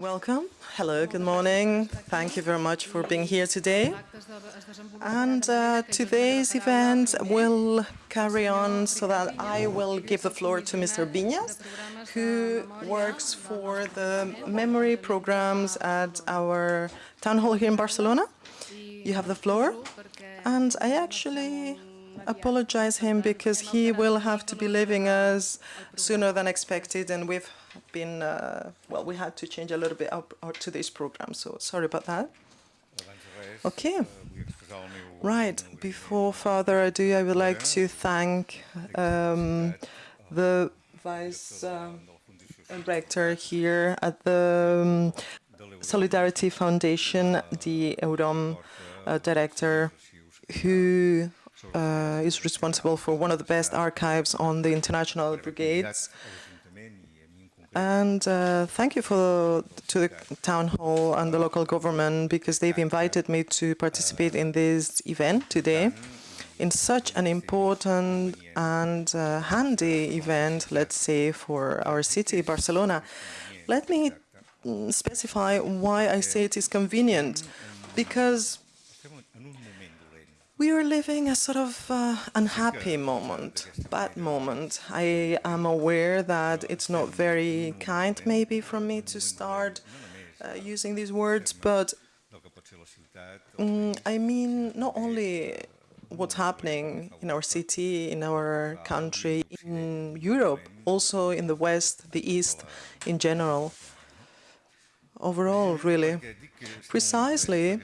Welcome. Hello, good morning. Thank you very much for being here today. And uh, today's event will carry on so that I will give the floor to Mr. Vinyes, who works for the memory programs at our town hall here in Barcelona. You have the floor. And I actually apologize him because he will have to be leaving us sooner than expected and we've been, uh, well, we had to change a little bit up, up to this program, so sorry about that. Okay. Right. Before further ado, I would like to thank um, the Vice uh, Rector here at the um, Solidarity Foundation, the EUROM uh, Director, who uh, is responsible for one of the best archives on the international brigades. And uh, thank you for to the town hall and the local government because they've invited me to participate in this event today in such an important and uh, handy event, let's say, for our city, Barcelona. Let me mm, specify why I say it is convenient, because we are living a sort of uh, unhappy moment, bad moment. I am aware that it's not very kind, maybe, from me to start uh, using these words, but mm, I mean not only what's happening in our city, in our country, in Europe, also in the West, the East in general overall, really, precisely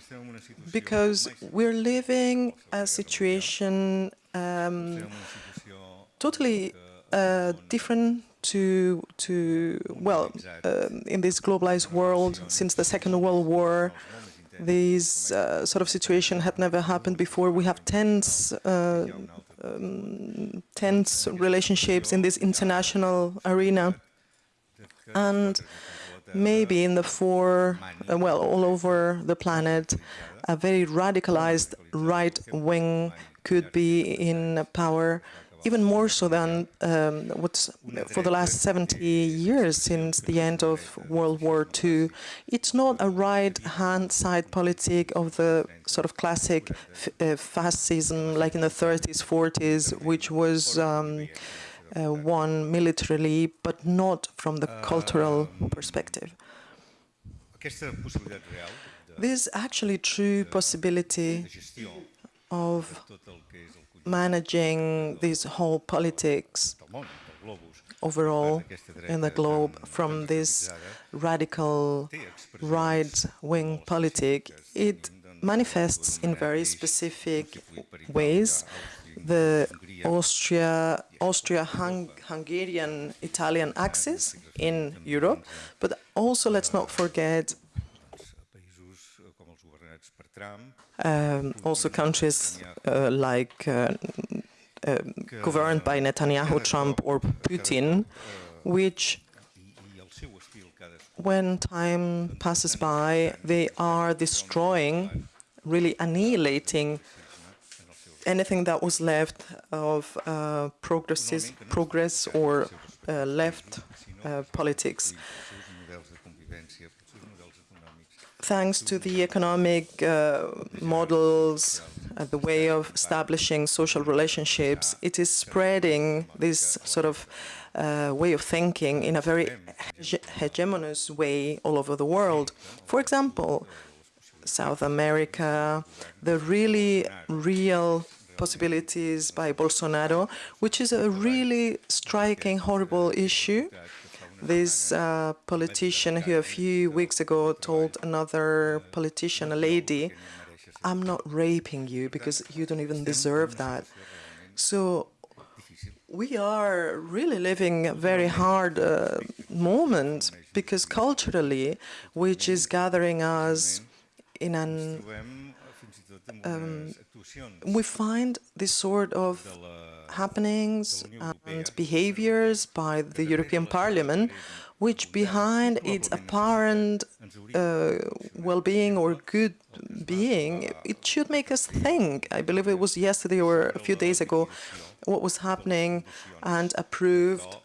because we're living a situation um, totally uh, different to, to well, uh, in this globalized world since the Second World War. This uh, sort of situation had never happened before. We have tense, uh, um, tense relationships in this international arena. And maybe in the four, uh, well, all over the planet, a very radicalized right wing could be in power, even more so than um, what's for the last 70 years since the end of World War II. It's not a right-hand side politic of the sort of classic uh, fascism, like in the 30s, 40s, which was um, uh, won militarily, but not from the cultural perspective. This actually true possibility of managing this whole politics overall in the globe from this radical right-wing politic, it manifests in very specific ways the Austria, Austria-Hungarian Italian axis in Europe, but also let's not forget um, also countries uh, like uh, uh, governed by Netanyahu, Trump or Putin, which when time passes by, they are destroying, really annihilating anything that was left of uh, progress or uh, left uh, politics. Thanks to the economic uh, models, uh, the way of establishing social relationships, it is spreading this sort of uh, way of thinking in a very hegemonous way all over the world. For example, South America, the really real possibilities by Bolsonaro, which is a really striking, horrible issue. This uh, politician who a few weeks ago told another politician, a lady, I'm not raping you because you don't even deserve that. So we are really living a very hard uh, moment because culturally, which is gathering us in an um, we find this sort of happenings and behaviors by the European Parliament, which behind its apparent uh, well-being or good being, it should make us think. I believe it was yesterday or a few days ago what was happening and approved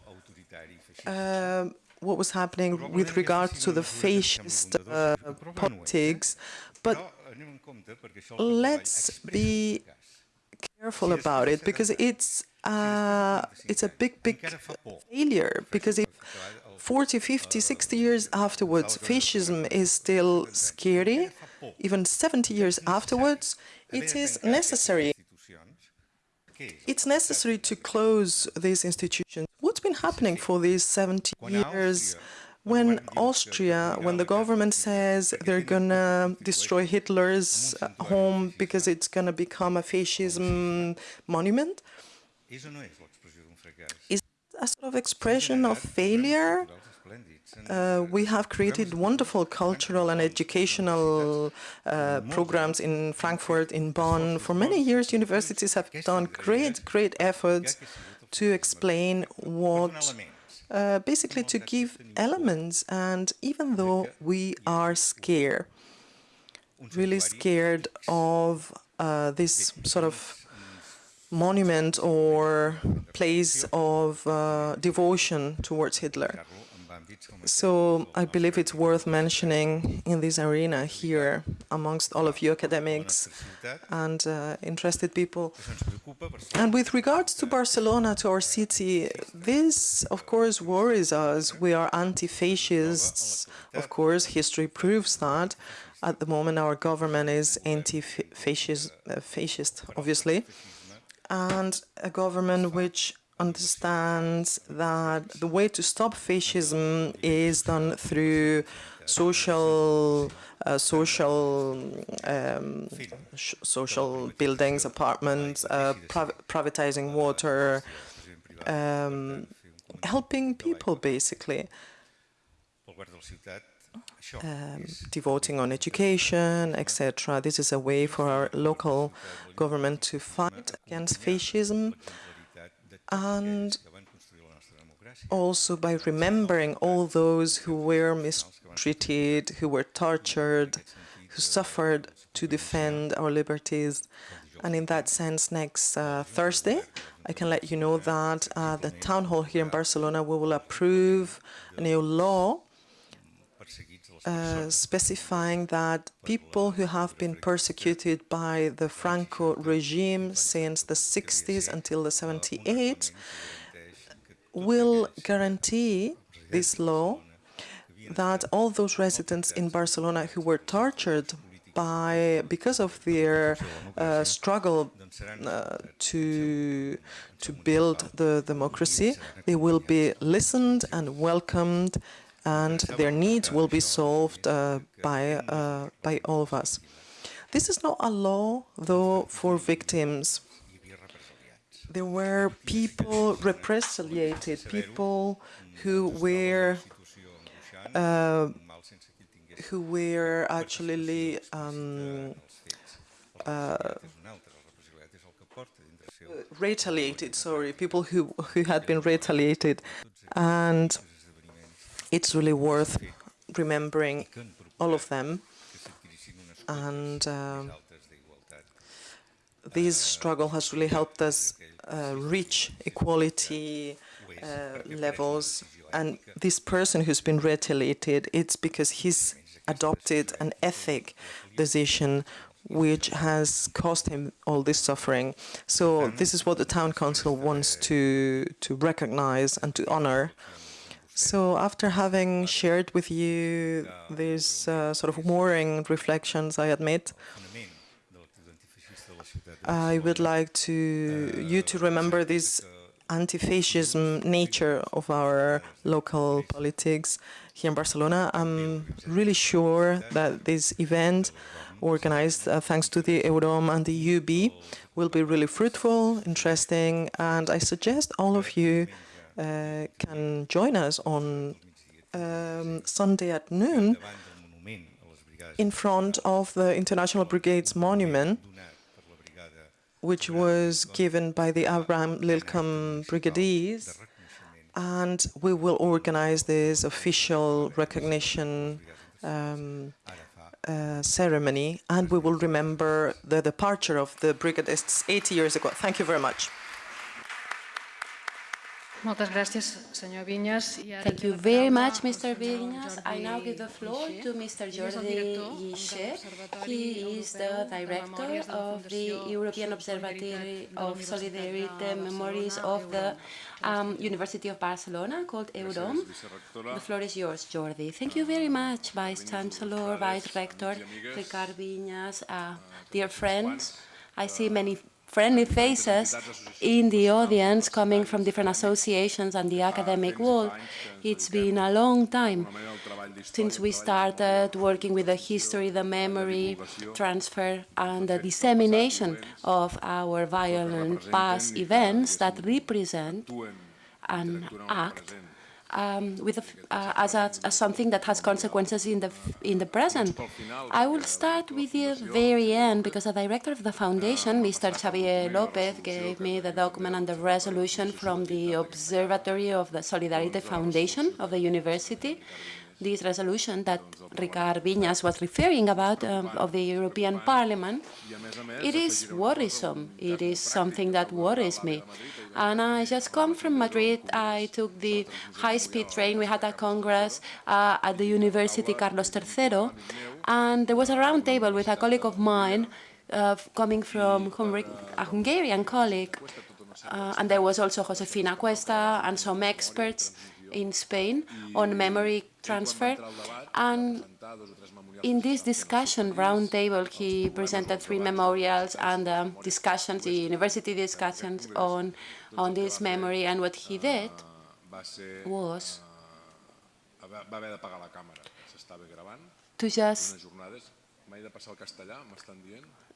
uh, what was happening with regard to the fascist uh, politics, but let's be careful about it because it's uh, it's a big, big failure. Because if 40, 50, 60 years afterwards, fascism is still scary, even 70 years afterwards, it is necessary. It's necessary to close these institutions. What's been happening for these 70 years? When Austria, when the government says they're gonna destroy Hitler's home because it's gonna become a fascism monument, is a sort of expression of failure? Uh, we have created wonderful cultural and educational uh, programs in Frankfurt, in Bonn. For many years, universities have done great, great efforts to explain what uh, basically to give elements. And even though we are scared, really scared of uh, this sort of monument or place of uh, devotion towards Hitler. So I believe it's worth mentioning in this arena here, amongst all of you academics and uh, interested people. And with regards to Barcelona, to our city, this, of course, worries us. We are anti-fascists. Of course, history proves that. At the moment, our government is anti-fascist, uh, fascist, obviously, and a government which understands that the way to stop fascism is done through social uh, social um, social buildings, apartments, uh, priv privatizing water, um, helping people basically. Um, devoting on education, etc. This is a way for our local government to fight against fascism and also by remembering all those who were mistreated, who were tortured, who suffered to defend our liberties. And in that sense, next uh, Thursday, I can let you know that uh, the town hall here in Barcelona we will approve a new law uh, specifying that people who have been persecuted by the Franco regime since the 60s until the 78 will guarantee this law that all those residents in Barcelona who were tortured by because of their uh, struggle uh, to to build the democracy, they will be listened and welcomed and their needs will be solved uh, by, uh, by all of us. This is not a law, though, for victims. There were people represaliated, people who were uh, who were actually um, uh, retaliated, sorry, people who, who had been retaliated. And it's really worth remembering all of them. And uh, this struggle has really helped us uh, reach equality uh, levels. And this person who's been retaliated, it's because he's adopted an ethic decision which has caused him all this suffering. So this is what the town council wants to to recognize and to honor. So after having shared with you these uh, sort of warring reflections, I admit, I would like to you to remember this anti-fascism nature of our local politics here in Barcelona. I'm really sure that this event, organized uh, thanks to the EUROM and the UB, will be really fruitful, interesting, and I suggest all of you can join us on um, Sunday at noon in front of the International Brigades Monument, which was given by the Abraham Lincoln Brigadiers, and we will organize this official recognition um, uh, ceremony, and we will remember the departure of the brigadists 80 years ago. Thank you very much. Moltes gràcies, senyor Vinyes. I ara Thank you very much, Mr. senyor Vinyes. I now give the floor to Mr. Ell Jordi director de He is the director Memòries de la of the European Observatory of Solidarity de Memories of the um, University of Barcelona called EUROM. The floor is yours, Jordi. Thank you very much, Vice Chancellor, Vice Rector, Ricard Vinyes, uh, dear friends. I see many friendly faces in the audience coming from different associations and the academic world. It's been a long time since we started working with the history, the memory, transfer, and the dissemination of our violent past events that represent an act um, with a, uh, as, a, as something that has consequences in the in the present. I will start with the very end because the director of the foundation, Mr. Xavier Lopez, gave me the document and the resolution from the Observatory of the Solidarity Foundation of the university. This resolution that Ricard Vinyes was referring about um, of the European Parliament, it is worrisome. It is something that worries me. And I just come from Madrid. I took the high-speed train. We had a congress uh, at the University Carlos III, and there was a round table with a colleague of mine uh, coming from a Hungarian colleague, uh, and there was also Josefina Cuesta and some experts in Spain on memory transfer. And in this discussion roundtable, he presented three memorials and um, discussions, the university discussions on, on this memory. And what he did was to just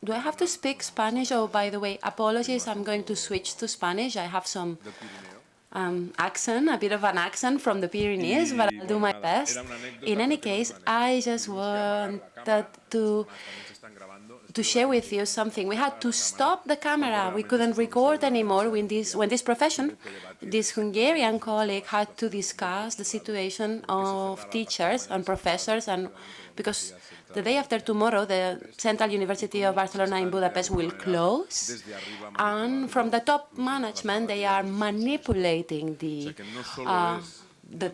do I have to speak Spanish? Oh, by the way, apologies, I'm going to switch to Spanish. I have some um, accent, a bit of an accent from the Pyrenees, but I'll do my best. In any case, I just wanted to to share with you something. We had to stop the camera. We couldn't record anymore when this, when this profession, this Hungarian colleague had to discuss the situation of teachers and professors and because the day after tomorrow, the Central University of Barcelona in Budapest will close, and from the top management, they are manipulating the, uh, the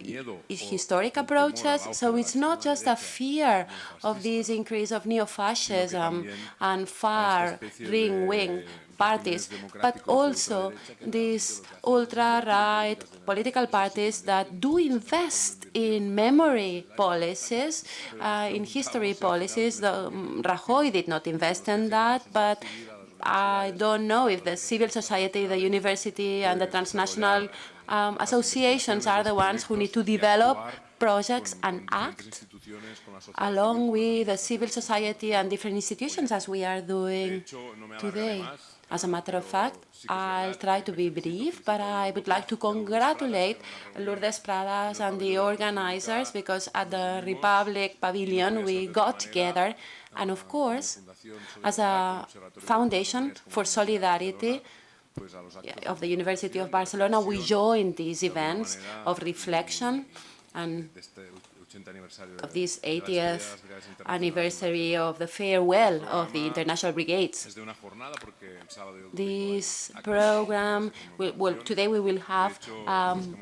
historic approaches. So it's not just a fear of this increase of neo-fascism and far-wing parties, but also these ultra-right political parties that do invest in memory policies, uh, in history policies. The, um, Rajoy did not invest in that, but I don't know if the civil society, the university, and the transnational um, associations are the ones who need to develop projects and act along with the civil society and different institutions as we are doing today. As a matter of fact, I'll try to be brief, but I would like to congratulate Lourdes Prades and the organizers because at the Republic Pavilion we got together. And of course, as a foundation for solidarity of the University of Barcelona, we joined these events of reflection and of this 80th anniversary of the farewell of the International Brigades. This program, will, well, today we will have um,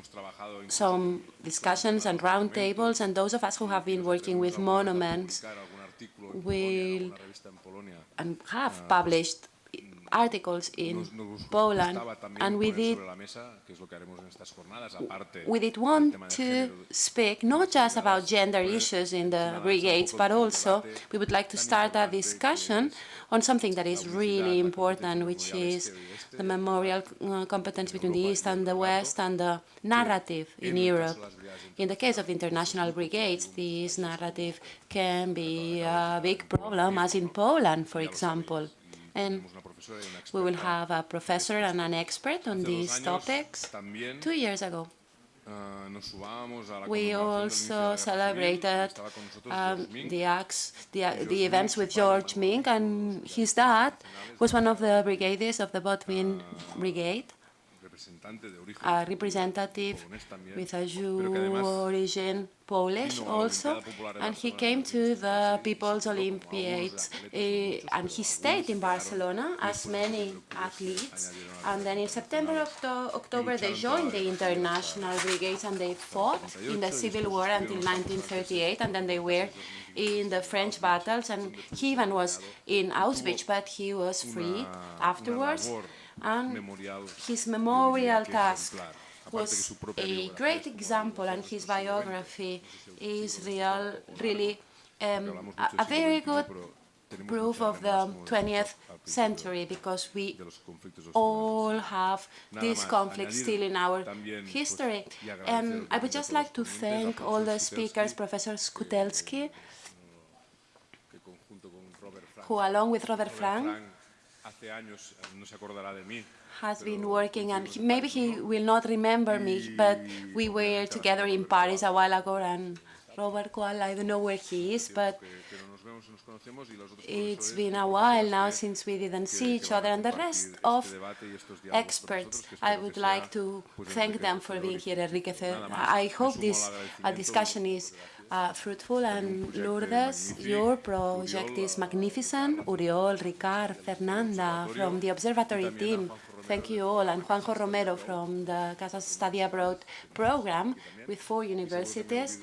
some discussions and roundtables, and those of us who have been working with monuments will and have published articles in Poland, and we did, we did want to speak not just about gender issues in the brigades, but also we would like to start a discussion on something that is really important, which is the memorial uh, competence between the East and the West and the narrative in Europe. In the case of international brigades, this narrative can be a big problem, as in Poland, for example. And we will have a professor and an expert on these topics. Two years ago, we also celebrated um, the, acts, the, the, events with George Mink, and his dad was one of the brigadiers of the Botwin Brigade. A representative with a Jew origin, Polish also, and he came to the People's Olympiads, uh, and he stayed in Barcelona, as many athletes, and then in September, Octo October, they joined the international brigades and they fought in the Civil War until 1938, and then they were in the French battles, and he even was in Auschwitz, but he was free afterwards. And his memorial task was a great example, and his biography is real, really um, a, a very good proof of the 20th century because we all have this conflict still in our history. And I would just like to thank all the speakers, Professor Skoutelsky, who along with Robert Frank has been working and he, maybe he will not remember me, but we were together in Paris a while ago and Robert Coale, I don't know where he is, but it's been a while now since we didn't see each other and the rest of experts. I would like to thank them for being here, Enrique. I hope this discussion is uh, fruitful and Lourdes, your project is magnificent. Oriol, Ricard, Fernanda from the observatory team, thank you all, and Juanjo Romero from the Casas Study Abroad program with four universities.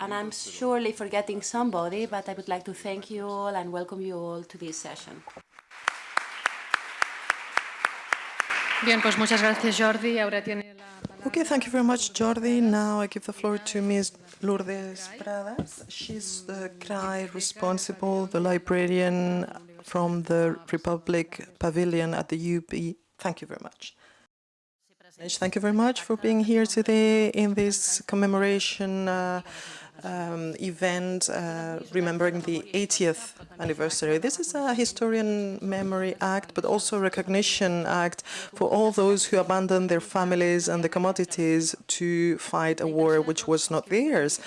And I'm surely forgetting somebody, but I would like to thank you all and welcome you all to this session. Bien, pues muchas gracias, Jordi. Ahora tiene la Okay, thank you very much, Jordi. Now I give the floor to Ms. Lourdes Prades. She's the CRAI responsible, the librarian from the Republic Pavilion at the UB. Thank you very much. Thank you very much for being here today in this commemoration uh, um, event uh, remembering the 80th anniversary. This is a historian memory act, but also a recognition act for all those who abandoned their families and the commodities to fight a war which was not theirs.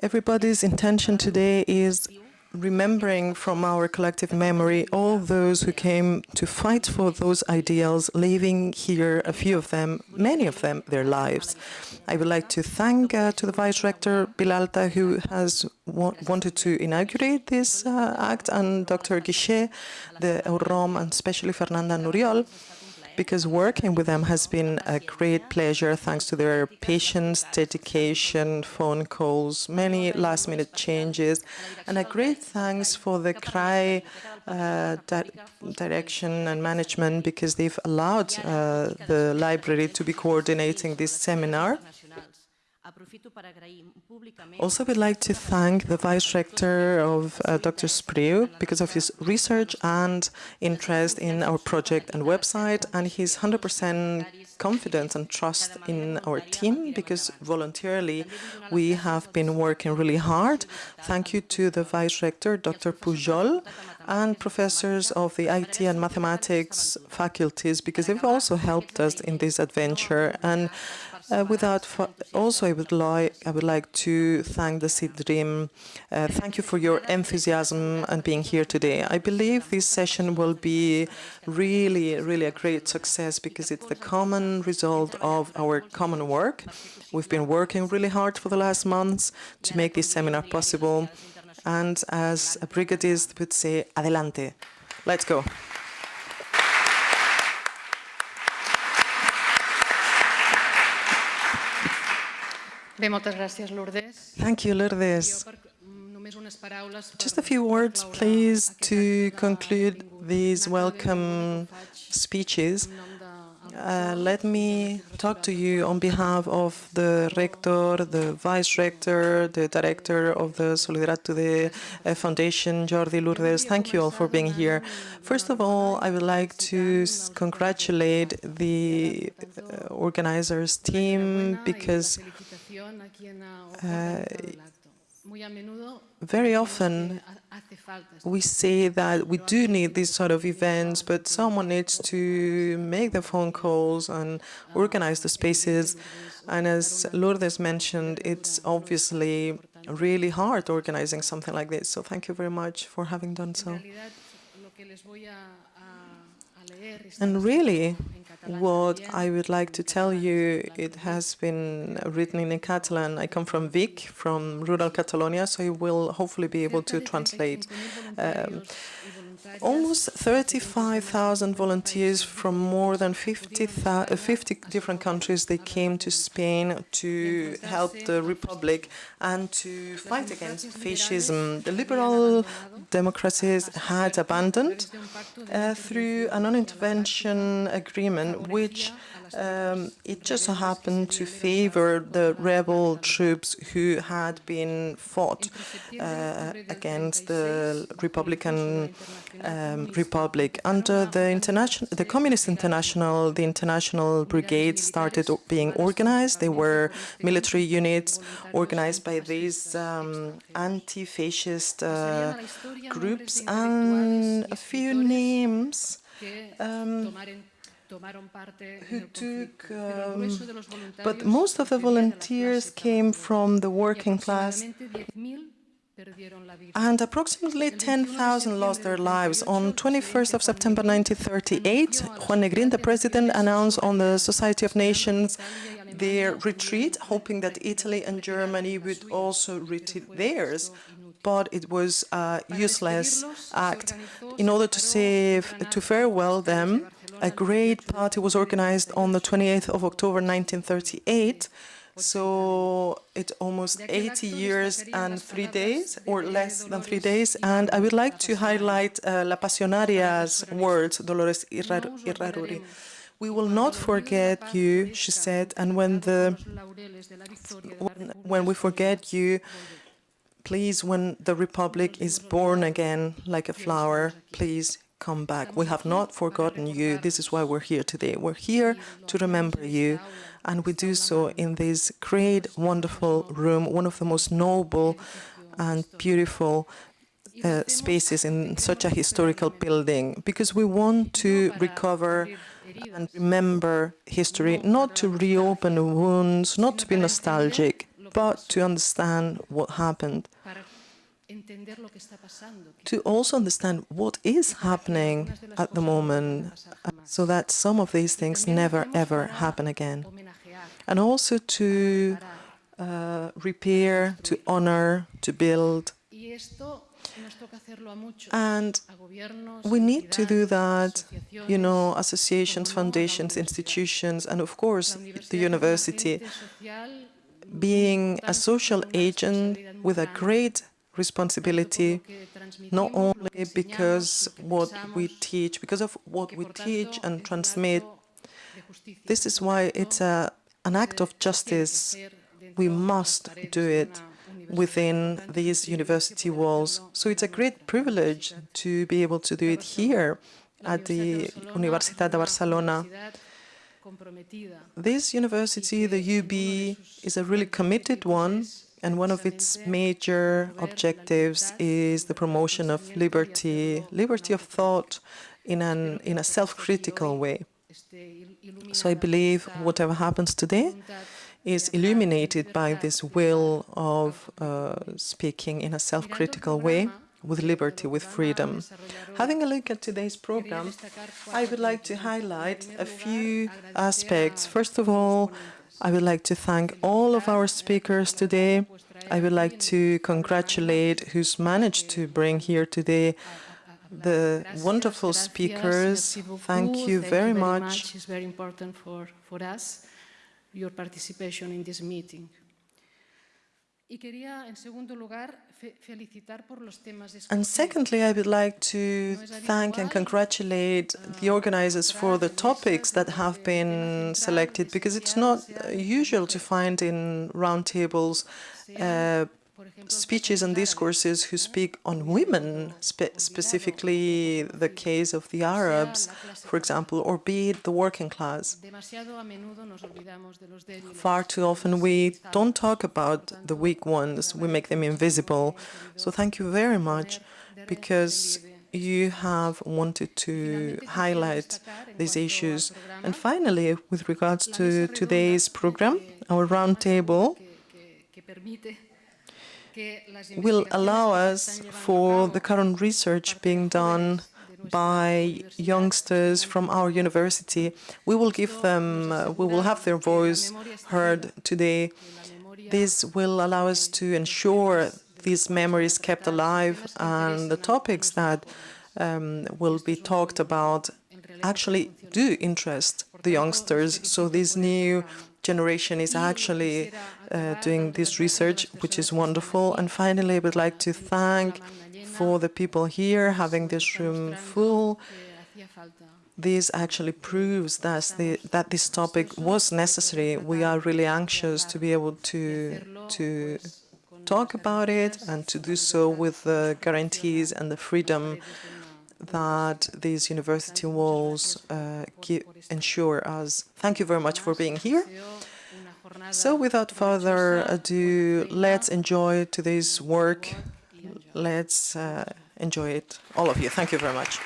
Everybody's intention today is remembering from our collective memory all those who came to fight for those ideals, leaving here a few of them, many of them, their lives. I would like to thank uh, to the Vice Rector Bilalta, who has wa wanted to inaugurate this uh, act, and Dr. Guixé, the EUROM, and especially Fernanda Nuriol, because working with them has been a great pleasure thanks to their patience, dedication, phone calls, many last-minute changes, and a great thanks for the CRAI uh, di direction and management because they've allowed uh, the library to be coordinating this seminar. Also, we'd like to thank the Vice Rector of uh, Dr. Spriu because of his research and interest in our project and website, and his 100% confidence and trust in our team because voluntarily we have been working really hard. Thank you to the Vice Rector, Dr. Pujol, and professors of the IT and mathematics faculties because they've also helped us in this adventure. And uh, without also, I would like I would like to thank the CIDRIM. Uh, thank you for your enthusiasm and being here today. I believe this session will be really, really a great success because it's the common result of our common work. We've been working really hard for the last months to make this seminar possible. And as a brigadist would say, adelante. Let's go. Bé, moltes gràcies, Lourdes. Thank you, Lourdes. Just a few words, please, to conclude these welcome speeches. Uh, let me talk to you on behalf of the rector, the vice rector, the director of the Solidaridad Today uh, Foundation, Jordi Lourdes. Thank you all for being here. First of all, I would like to congratulate the uh, organizers team because uh, very often we say that we do need these sort of events, but someone needs to make the phone calls and organize the spaces. And as Lourdes mentioned, it's obviously really hard organizing something like this. So thank you very much for having done so. And really, what I would like to tell you, it has been written in Catalan. I come from Vic, from rural Catalonia, so I will hopefully be able to translate. Um, almost 35,000 volunteers from more than 50, 50 different countries, they came to Spain to help the Republic and to fight against fascism. The liberal democracies had abandoned uh, through a non-intervention agreement, which um, it just so happened to favor the rebel troops who had been fought uh, against the Republican um, Republic. Under the international, the Communist International, the international brigades started being organized. They were military units organized by these um, anti-fascist uh, groups and a few names um, who took, um, but most of the volunteers came from the working class and approximately 10,000 lost their lives. On 21st of September 1938, Juan Negrin, the president, announced on the Society of Nations their retreat, hoping that Italy and Germany would also retreat theirs but it was a useless act. In order to save, to farewell them, a great party was organized on the 28th of October 1938 so it's almost 80 years and three days, or less than three days. And I would like to highlight uh, La Pasionaria's words, Dolores Ibárruri. We will not forget you, she said, and when the when, when we forget you, please, when the Republic is born again like a flower, please come back. We have not forgotten you. This is why we're here today. We're here to remember you and we do so in this great, wonderful room, one of the most noble and beautiful uh, spaces in such a historical building, because we want to recover and remember history, not to reopen wounds, not to be nostalgic, but to understand what happened. To also understand what is happening at the moment so that some of these things never ever happen again and also to uh, repair, to honor, to build. And we need to do that, you know, associations, foundations, institutions, and of course the university, being a social agent with a great responsibility, not only because what we teach, because of what we teach and transmit. This is why it's a an act of justice. We must do it within these university walls. So it's a great privilege to be able to do it here at the Universitat de Barcelona. This university, the UB, is a really committed one, and one of its major objectives is the promotion of liberty, liberty of thought in, an, in a self-critical way. So I believe whatever happens today is illuminated by this will of uh, speaking in a self-critical way with liberty, with freedom. Having a look at today's program, I would like to highlight a few aspects. First of all, I would like to thank all of our speakers today. I would like to congratulate who's managed to bring here today the wonderful speakers. Thank you very much. It's very important for, for us, your participation in this meeting. And secondly, I would like to thank and congratulate ah, the organizers for the topics that eh, have been selected, because it's not usual to eh, find in roundtables uh, speeches and discourses who speak on women, spe specifically the case of the Arabs, for example, or be it the working class. Far too often we don't talk about the weak ones, we make them invisible. So thank you very much, because you have wanted to highlight these issues. And finally, with regards to today's program, our roundtable will allow us for the current research being done by youngsters from our university. We will give them, uh, we will have their voice heard today. This will allow us to ensure these memories kept alive and the topics that um, will be talked about actually do interest the youngsters. So this new generation is actually uh, doing this research, which is wonderful. And finally, I would like to thank for the people here having this room full. This actually proves that, the, that this topic was necessary. We are really anxious to be able to, to talk about it and to do so with the guarantees and the freedom that these university walls uh, ensure us. Thank you very much for being here. So without further ado, let's enjoy today's work. Let's uh, enjoy it, all of you. Thank you very much.